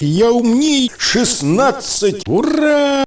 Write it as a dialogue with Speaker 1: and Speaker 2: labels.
Speaker 1: Я умней 16. Ура!